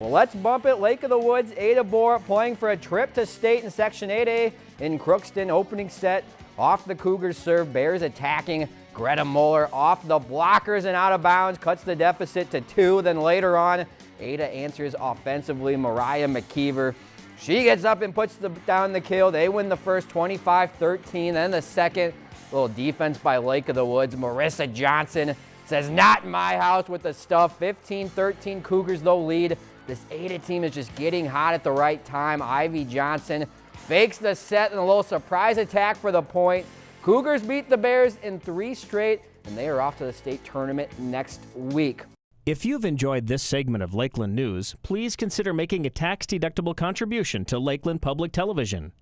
Well, let's bump it. Lake of the Woods, Ada-Borup playing for a trip to state in Section 8A in Crookston. Opening set off the Cougars serve. Bears attacking. Greta Muller off the blockers and out of bounds. Cuts the deficit to two. Then later on, Ada answers offensively. Mariah McKeever. She gets up and puts the, down the kill. They win the first 25-13. Then the second, little defense by Lake of the Woods. Marissa Johnson says, not in my house with the stuff. 15-13 Cougars, though, lead. This Ada team is just getting hot at the right time. Ivy Johnson fakes the set and a little surprise attack for the point. Cougars beat the Bears in three straight, and they are off to the state tournament next week. If you've enjoyed this segment of Lakeland News, please consider making a tax-deductible contribution to Lakeland Public Television.